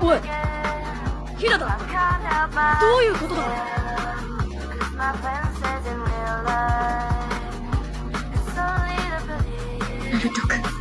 おいヒラだ。どういうことだ？ナルト君